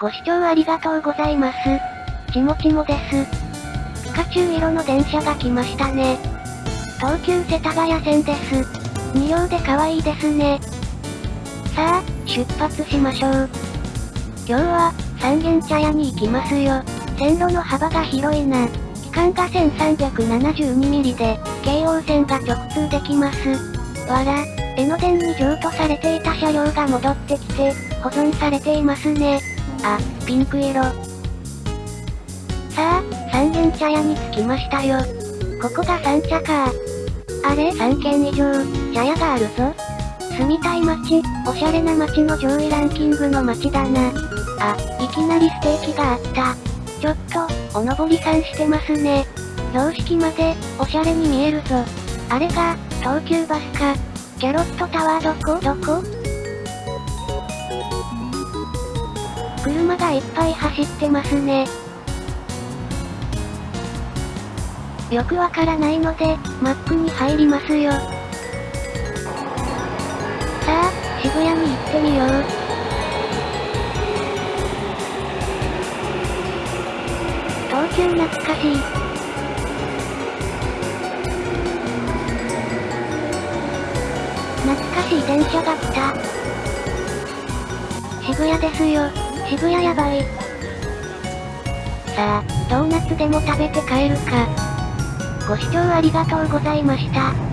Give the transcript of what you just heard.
ご視聴ありがとうございます。ちもちもです。ピカチュウ色の電車が来ましたね。東急世田谷線です。2両で可愛いですね。さあ、出発しましょう。今日は、三軒茶屋に行きますよ。線路の幅が広いな。期間が 1372mm で、京王線が直通できます。わら、江ノ電に譲渡されていた車両が戻ってきて、保存されていますね。あ、ピンク色。さあ、三軒茶屋に着きましたよ。ここが三茶か。あれ3軒以上、茶屋があるぞ。住みたい街、おしゃれな街の上位ランキングの街だな。あ、いきなりステーキがあった。ちょっと、おのぼりさんしてますね。標識まで、おしゃれに見えるぞ。あれが、東急バスか。キャロットタワーどこどこ？車がいっぱい走ってますね。よくわからないので、マップに入りますよ。さあ、渋谷に行ってみよう。東急懐かしい。懐かしい電車が来た。渋谷ですよ。渋谷やばい。さあ、ドーナツでも食べて帰るか。ご視聴ありがとうございました。